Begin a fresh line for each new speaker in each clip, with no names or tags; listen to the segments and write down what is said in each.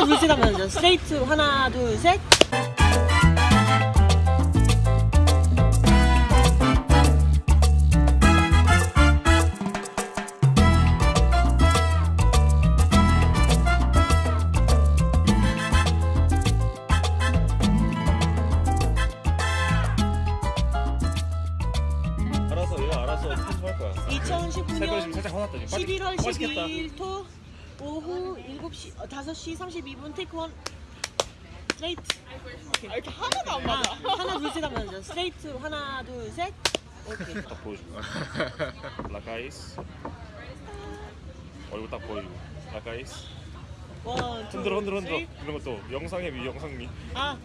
하나 둘셋 하면 스트레이트 하나 둘 셋.
알아서 얘가 알아서 편집할 거야. 색깔이
2019년
지금 살짝 화났다. 지금.
11월
맛있겠다.
12일 토 오후 7시 어, 5시 32분 테이크 원 스트레이트
아, 이렇게 하나도 안
아,
맞아.
하나 둘셋 하면 스트레이트 하나 둘 셋. 오케이.
딱 보여줘. 라카이스. 얼굴 딱 보여주고. 라카이스.
원, 투,
흔들어 흔들어 흔들어.
쓰리.
이런 것도 영상의 미 영상미.
아,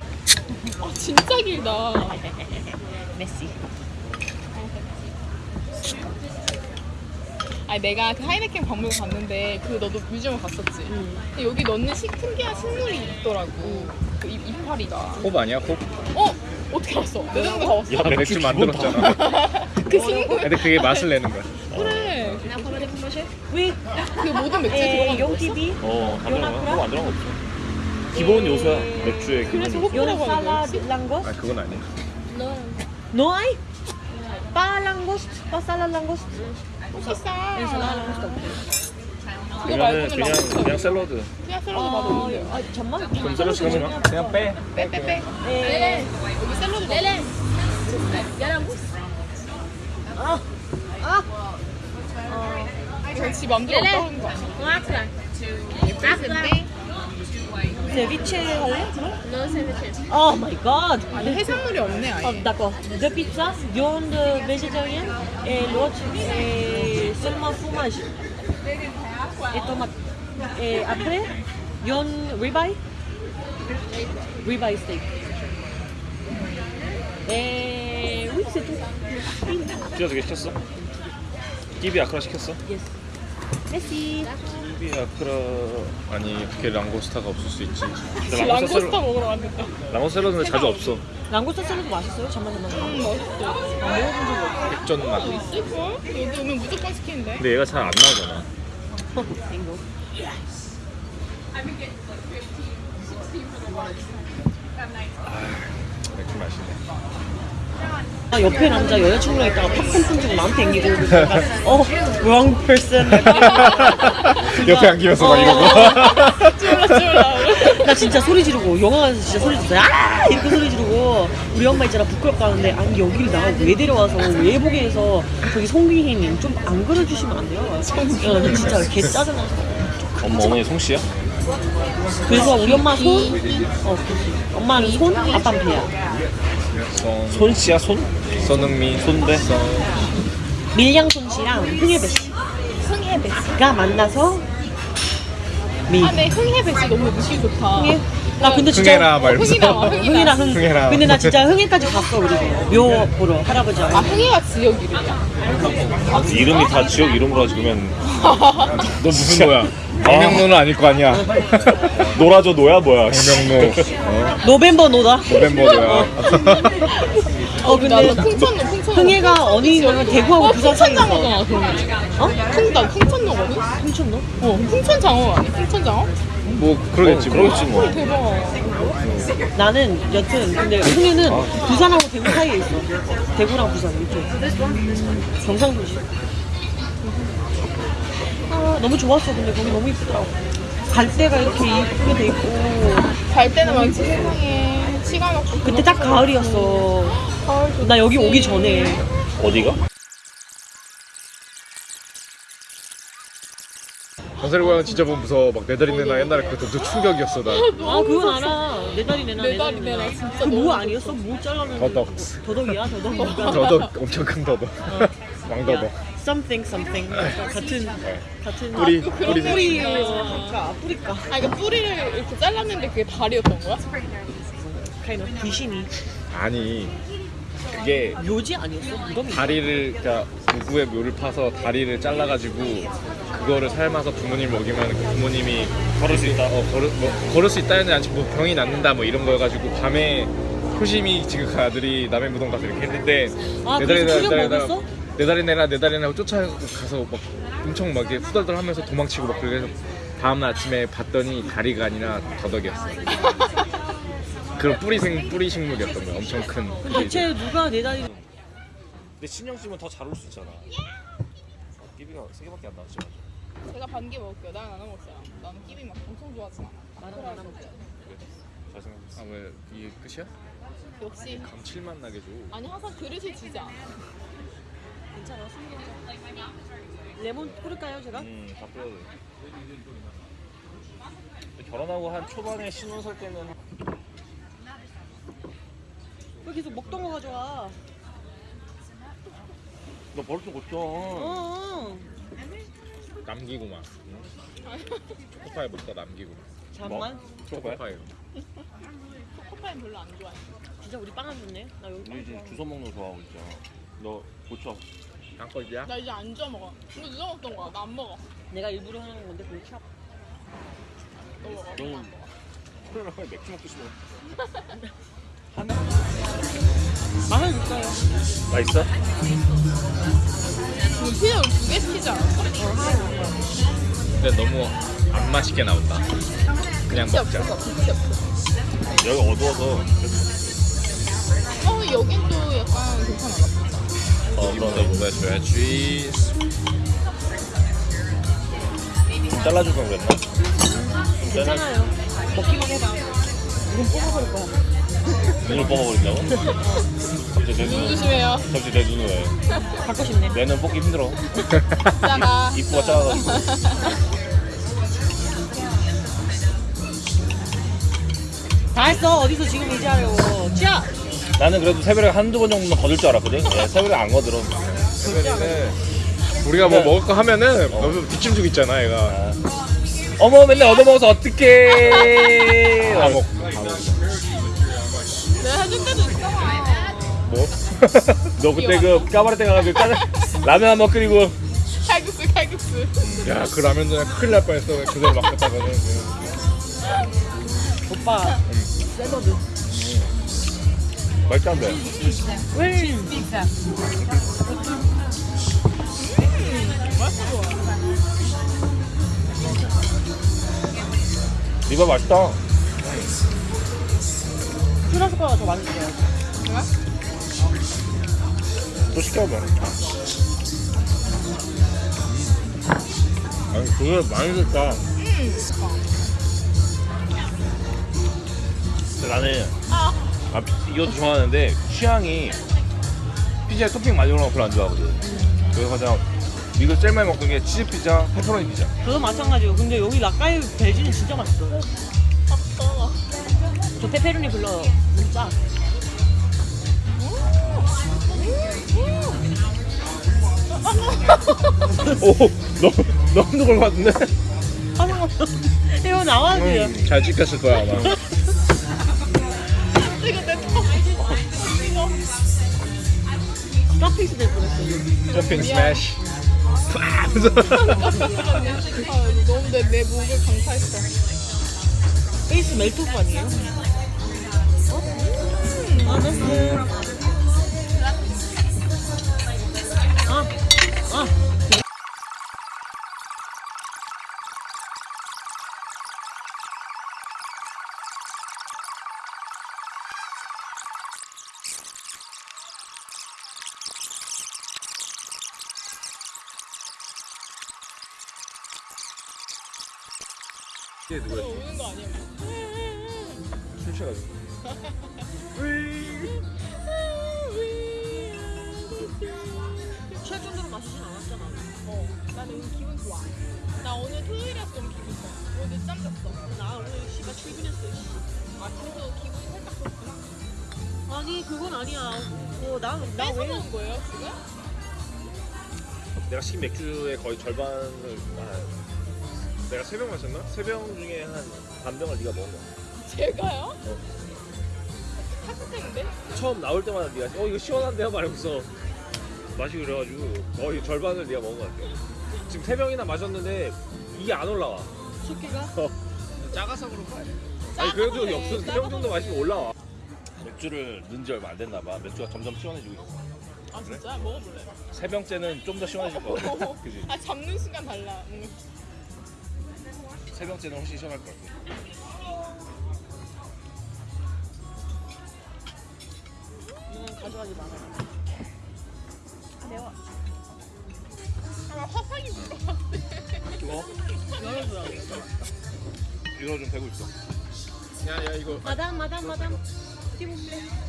아, 진짜 길다.
메시.
아니 내가 그 하이네켄 박물관 갔는데 그 너도 뮤지엄 갔었지. 근데 여기 넣는 시, 특이한 식물이 있더라고. 그 이, 이파리가.
홉 아니야 홉?
어? 어떻게 알았어? 내 눈도 가봤어.
야
아, 맥주 만들었잖아
그 식물.
근데 그게 맛을 내는 거야
그래.
위,
그 모든 맥주에
에,
들어가는
용
거였어?
TV.
어, 안 들어가.
요나쿠라?
그거 안 들어간 거 없어. 기본 요소야. 맥주의 기본
그래서
요소.
하는
salad
거였지?
langos.
아 그건 아니야
No hay. Pa langos, pa salad langos.
맛있어. 말고는
그냥 그냥 샐러드.
그냥 샐러드
어,
맛없는데.
아, 잠만.
그럼 샐러드 시키면
그냥 빼
빼 빼빼.
에,
여기 샐러드 레레.
아, 아.
이거 지 맘대로 없다는 거 아니야?
Ceviche 할래? Oh my god.
아니 해산물이 없네
Oh,
아예.
d'accord. Deux pizzas, viande végétarienne et l'autre est seulement fromage et tomate. Et après, viande ribeye, ribeye steak. Et oui, c'est tout.
두개 시켰어? 끼비 아크라 시켰어?
Yes. Merci.
끼비 아크라
아니 어떻게 랑고스타가 없을 수 있지
랑고스타
랑고스
먹으러 갔는데.
랑고스 샐러드는 자주 없어.
랑고스타 샐러드 맛있어요? 잠만 잠만
음. 맛있어.
안 먹어본 적이 없어.
백전 맛
있을걸? 여기 오면 무조건 시키는데.
근데 얘가 잘 안 나오잖아.
빙고.
맥주 맛있네
아, 옆에 남자 여자친구랑 있다가 팝콘 던지고 나한테 앵기고 약간 어 wrong person.
옆에 안기면서 막 이러고.
쫄라 쫄라.
나 진짜 소리 지르고 영화 관에서 진짜 소리 지르고 아! 이렇게 소리 지르고 우리 엄마 있잖아 부끄럽다 하는데 아니 여기를 나 왜 데려와서 외보게 해서 저기 송기희님 좀 안 그려주시면 안 돼요? 어, 나 진짜 개 짜증나.
엄마 어머니 송씨야?
그래서 우리 엄마 손? 어, 엄마는 손 아빠는 배야
손
손씨야 손?
손흥민
손대?
밀양손 씨랑 흥혜배 씨
흥해배.
가 만나서 미
아, 네 흥해배 씨 너무 느낌 좋다.
흥혜 나 근데 진짜
흥해라
흥이나. 흥이나
흥.
흥해라.
근데 나 진짜 흥해까지 갔어 그리고 묘 보러 할아버지하고.
아 흥해가 지역 이름이야?
이름이 다 지역 이름으로 하지 그러면
너 무슨 노야 박명로는 아닐 거 아니야
노라조 노야 뭐야?
박명로 어?
노벤버 노다.
노벤버야
어
나도
근데
풍천로.
흥해가 어디냐면 대구하고
어
부산 사이에서.
풍천장어잖아 그러면.
어?
풍다 풍천로거든?
풍천로?
어 풍천장어 아니야? 풍천장어?
뭐 그러겠지 뭐.
그러겠지 뭐.
대박.
나는 여튼 근데 흥해는 부산하고 대구 사이에 있어. 대구랑 부산 이쪽. 경상도지. 아 너무 좋았어 근데 거기 너무 이쁘더라고. 갈대가 이렇게 이쁘게 돼 있고
갈 때는 많지 세상에. 시간 없고.
그때 딱 가을이었어.
가을 좋지.
나 여기 오기 전에
어디가?
전설의 고향 진짜 보면 무서워 막 내 다리 내나 옛날에 그것도 또 충격이었어 나
아 그건 알아. 내 다리 내놔
내 다리 내놔, 진짜
그뭐 아니었어? 뭐 잘라면
더덕
더덕이야 더덕이니까.
더덕 엄청 큰 더덕 왕더덕
something something 같은 같은
뿌리
그런
뿌리
거
뿌리. 그러니까 뿌리까
아 이거 뿌리를 이렇게 잘랐는데 그게 다리였던 거야?
kind of 귀신이
아니 그게
묘지 아니었어?
다리를 그러니까 누구의 묘를 파서 다리를 잘라가지고 그거를 삶아서 부모님 먹이면 그 부모님이
걸을 수 있다.
어 걸을 뭐 걸을 수 있다는 아직 뭐 병이 낫는다 뭐 이런 거여가지고 밤에 효심이 지금 아들이 남의 무덤 가서 이렇게 했는데
아, 그래서
다리
먹었어?
내 다리 내놔 내 다리 내놔 쫓아가서 막 엄청 막 이렇게 후덜덜 하면서 도망치고 막 그래서 다음 날 아침에 봤더니 다리가 아니라 더덕이었어. 그런 뿌리생 뿌리 식물이었던 거야. 엄청 큰.
대체 누가 내 다리
근데 신영 씨면 더 잘 올 수 있잖아. 아, 끼비가 세 개밖에 안 나왔지.
제가 반 개 먹을게요. 난 안 먹었어요. 나는 끼비 막 엄청 좋아하지 않아.
나는 안 먹자.
잘생겼어.
아왜 이게 끝이야?
역시
감칠맛 나게 줘.
아니 항상 그릇을 주지 않아.
괜찮아 숨겨 레몬 뿌릴까요 제가?
음, 다 뿌려도 돼. 근데 결혼하고 한 초반에 신혼 살 때는
왜 계속 먹던 거 가져와
너 버릇 좀 고쳐.
어
남기고만. 초코파이 먹다 남기고.
잠만
초코파이.
초코파이 별로 안 좋아해.
진짜 우리 빵안 줬네 나 여기 빵
우리 지금
좋아해.
주워 먹는 거 좋아하고 있잖아. 너 고쳐.
양꼴이야?
나 이제 안 주워 먹어. 이거 누가 먹던 거야? 나 안 먹어.
내가 일부러 하는 건데 그걸
참너 먹어.
너는
나안 먹어.
코로나에 맥주 먹고 싶어.
맛은 있어요
맛있어?
지금 피자를 두개 시키지 않았어?
근데 너무 안 맛있게 나온다. 그냥 먹자.
없어.
여기 어두워서
어 여긴 또 약간 괜찮아.
어, 이번에 먹어줘야지.
좀 잘라줄 걸 그랬나?
괜찮아요 먹기만 해봐 눈 뽑아버릴 거야
눈을 뽑아버린다고? 갑자기 내
눈
눈,
조심해요.
갑자기 내 눈을 왜?
갖고 싶네
내 눈 뽑기 힘들어.
짜가.
입구가 작아가지고.
다 했어 어디서 지금 이제 하려고 자
나는 그래도 새벽에 한두 번 정도는 거들 줄 알았거든. 예, 새벽에 안 거들어.
그러면은 우리가 뭐 먹을 거 하면은 너무 뒷짐죽 있잖아 얘가.
아. 어머 맨날 얻어먹어서 어떡해.
다 먹.
내가 해줄 때도 있잖아.
뭐?
너 그때 그 까바레 가가지고 짜장 라면 한 번 끓이고
칼국수 칼국수.
야그 라면 전에 큰일 날 뻔했어. 그대로 맡겼다가는.
오빠 샐러드
맛있다는데.
왜
맛있어.
리바 맛있다.
슈라스코가 더 맛있어요?
또 시켜봐.
아니 그게 많이 됐다.
근데 나는
아
아, 이것도 좋아하는데 취향이 피자에 토핑 많이 올라가면 별로 안 좋아하거든. 그래서 가장 이거 제일 많이 먹던 게 치즈 피자, 페퍼로니 피자.
저도 마찬가지예요 근데 여기 라카이 벨지는 진짜 맛있어
아빠.
저 페페로니 불러 진짜
오, 너무 너무 누굴 봤는데?
하는 거 이거 나와야지
잘 찍혔을 거야 아마.
카페이스 될 뻔했어
점핑 스매시.
너무 내, 내 목을 강타했어.
페이스 멜토프 아니에요? 어? 아, 됐어.
이게 누구야?
우는 거 아니야?
술 취해가지고.
취할 정도로 마시진 않았잖아.
어, 나는 오늘 기분 좋아. 나 오늘 토요일이라서 좀 기분 좋아. 오늘 늦잠 잤어.
나 오늘 씨가 출근했어. 씨.
아, 그래서 기분이 살짝 좋구나.
아니, 그건 아니야. 뭐, 나, 나
뺏어
왜.
먹은 거예요, 지금?
내가 시킨 맥주의 거의 절반을 아, 내가 세 병 마셨나? 세 병 중에 한 반 병을 네가 먹은 거야.
제가요? 학생인데?
처음 나올 때마다 네가 어 이거 시원한데요? 말하면서 마시고 그래가지고 거의 절반을 네가 먹은 것 같아. 지금 세 병이나 마셨는데 이게 안 올라와.
숙기가?
작아서 그런가? 아니
작아서
그래도
그래,
역수 세병 정도 마시면 올라와. 맥주를 넣은 지 얼마 안 됐나 봐. 맥주가 점점 시원해지고 있어.
아, 진짜? 먹어볼래?
세 병째는 좀 더 시원해질 거 같아. 그지?
아, 잡는 순간 달라. 뭔가
세 병째는 훨씬 시원할 것 같아.
이건 가져가지 마라.
매워. 아, 화상이 불어.
이거
열어줘야 돼.
이거 좀 되고 있어.
야 야 이거
마담, 마담, 마담. 띠부플레.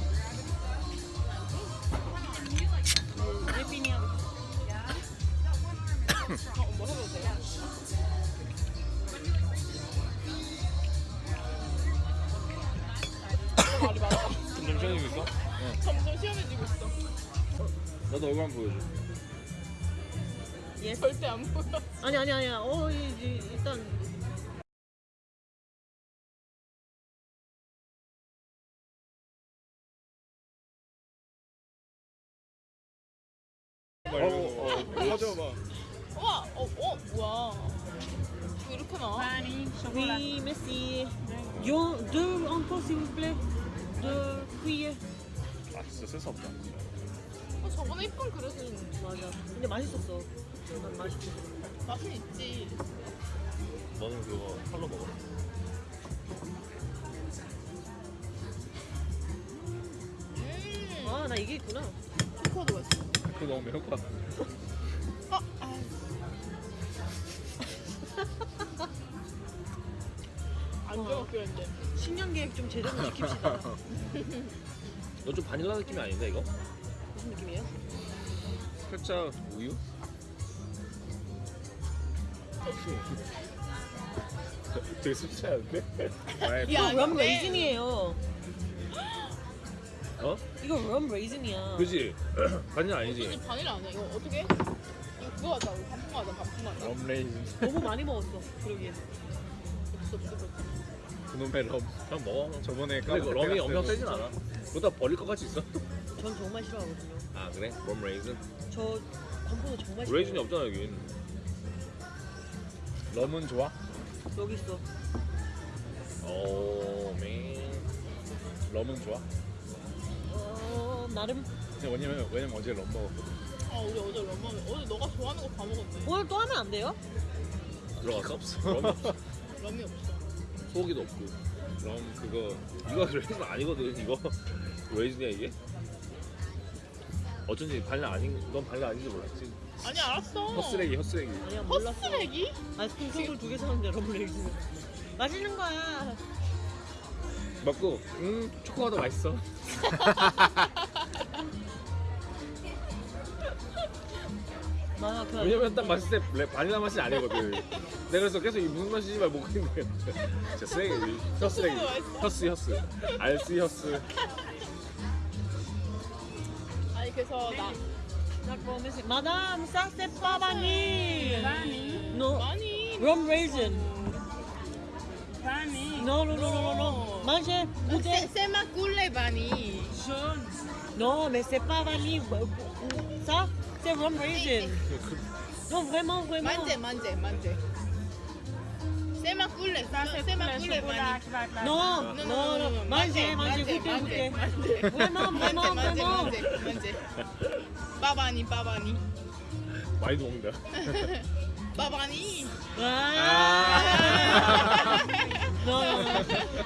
시원해지고 있어?
점점 시원해지고 있어.
나도 얼굴 한번 보여줘.
예.
절대 안 보여.
아니, 아니, 아니야. 어, 이, 이, 일단.
어, 어,
가져봐
와, 어, 어, 뭐야. 왜 이렇게 나와?
Oui, merci. Yo, deux encore, s'il vous plaît. Deux cuillères.
아 진짜 쓸 수 없다.
어, 저번에 이쁜 그릇은
맞아. 근데 맛있었어. 난 맛있어.
맛은 있지.
너는 그거 칼로 먹어.
음,
아, 나 이게 있구나.
초코도 맛있어.
그거 너무 매울 것 같아
안 했는데.
신년 계획 좀 제대로 지킵시다.
너 좀 바닐라 느낌이 아닌데 이거?
무슨 느낌이에요?
살짝 우유?
되게 습치한데?
아이,
야,
이거
rum
raisin이에요.
어?
이거 rum raisin이야.
그지? 바닐라 아니지?
바닐라 아니야? 이거 어떻게? 이거 그거 하자. 우리 반품 하자. 반품 하자.
Rum raisin
너무 많이 먹었어. 그러기엔.
없어, 없어, 없어.
그놈의 럼
그냥 먹어.
저번에
근데 그 럼이 엄청 세진 않아. 그러다 버릴 것 같이 있어.
전 정말 싫어하거든요.
아 그래? Rum raisin?
저 건포도 정말 싫어해요.
Raisin이 없잖아 여긴.
럼은 좋아?
여기 있어.
오 맨.
럼은 좋아?
어, 나름.
근데 왜냐면 왜냐면 어제 럼 먹었거든
아, 우리 어제 럼마면 어제 너가 좋아하는 거 다 먹었네.
오늘 또 하면 안 돼요?
들어갔어? 럼 없어.
럼이 없어.
소고기도 없고.
럼 그거
이거 레이즌 아니거든 이거. 레이즌이야 이게? 어쩐지 바닐라 아닌 넌 바닐라 아닌지 몰랐지.
아니 알았어.
헛쓰레기 헛쓰레기
아니야, 몰랐어.
헛쓰레기?
아이스크림 속을 두개 사는데 럼 레이즌. 맛있는 거야.
먹고 음 초코가 더 맛있어
맞아, 그.
왜냐면 딱 맛있을 때 바닐라 맛이 아니거든 내가 그래서 계속 이 무슨 맛이지 말 거야 진짜 쓰레기 헛쓰레기 헛스 헛스 알스 헛스
아니 그래서 나
Madame, ça c'est pas vanille. Non,
많이
rum raisin.
많이.
Non, non, non, non, non. Mangez, goûtez. Non, mais c'est pas vanille. Ça, c'est rum raisin. Non, vraiment, vraiment.
만제 만제 만제. 세마 꿀레. 세마 꿀레 많이.
Non, non, non. Mangez, mangez, goûtez, goûtez. Vraiment,
만제
vraiment,
만제
vraiment.
만제 만제. 빠바니 빠바니.
많이 먹는다
빠바니.
Ah. Non, non, non.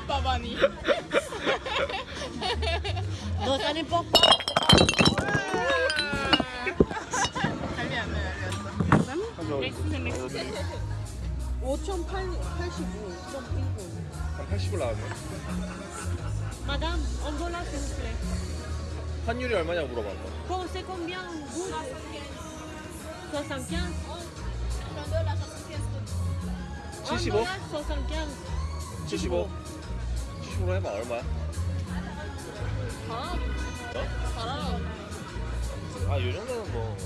빠바니.
Non, ça n'importe pas.
안 나.
5,085. 5,085.
한 80을 나왔네
s'il vous plaît.
환율이 얼마냐고 물어봤어.
Bon, c'est combien vous 75
75?
En dollars, 75.
75. 75로 해봐 얼마야?
아, 잘하라.
아, 이 정도는 뭐.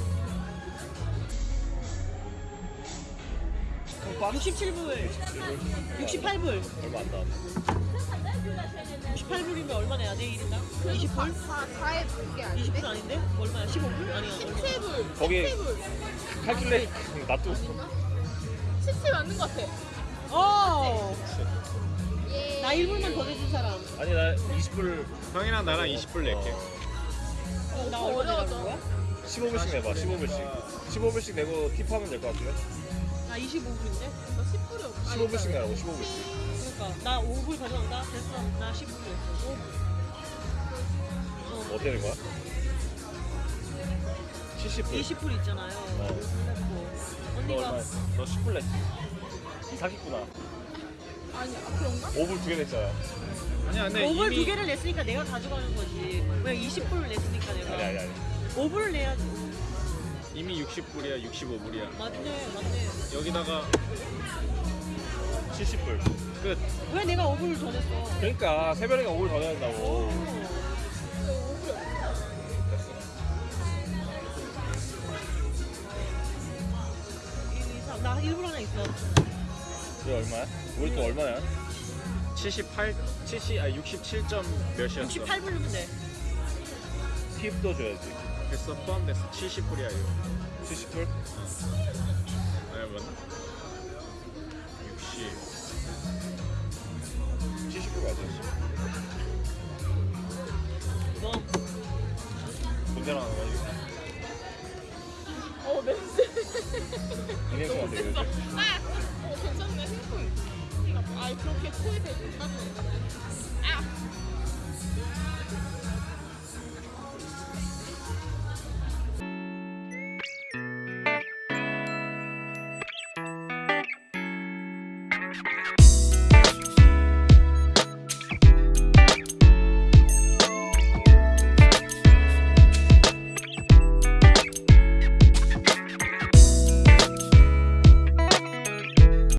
67불. 68불.
얼마 안 나왔네.
68불이면 얼마 내야 돼, 1인당? 20불?
4에 그게 아닌데?
20불 아닌데? 얼마야? 15불? 아니야, 얼마?
17불.
거기
17불.
칼큘레이 놔둬.
17 맞는 것 같아.
어!
예.
나 1불만 더 내준 사람.
아니, 나 20불,
형이랑 나랑 20불 낼게
어, 나 얼마 내라는 거야?
15불씩 내봐, 15불씩. 15불씩 내고 팁하면 될 것 같은데?
나 25불인데?
나 10불 10불이 없어
15불씩 나라고 15불씩.
그러니까 나 5불 가져간다. 됐어. 나 10불 냈어. 5불.
뭐 어떻게 된 거야? 70불.
20불 있잖아요.
어.
그래서
너
언니가
얼마? 너 10불 냈지? 사기꾼아.
아니 아, 그런가?
5불 두 개 냈잖아.
아니야 근데
5불
이미
두 개를 냈으니까 내가 가져가는 거지. 왜 20불을 냈으니까 내가.
아니 아니 아니.
5불을 내야지.
이미 60불이야 65불이야
맞네, 맞네.
여기다가
70불.
끝
왜 내가 5불을 더 냈어?
그러니까 세별이가 5불 더 내야 된다고.
삼. 나 1불 하나 있어.
이거 얼마야? 우리 또 얼마야?
78 70 아 67점 몇이었어
68불 넣으면 돼.
팁도 줘야지.
됐어 포함됐어 70불이야 이거
70불?
아니 맞나? 60
70불 맞아.
뭐?
문제랑 하는 거야 이거.
어 냄새
은행 같아 이거.
아! 어 괜찮네 생각보다 아 그렇게 코에 대고 따지는 아!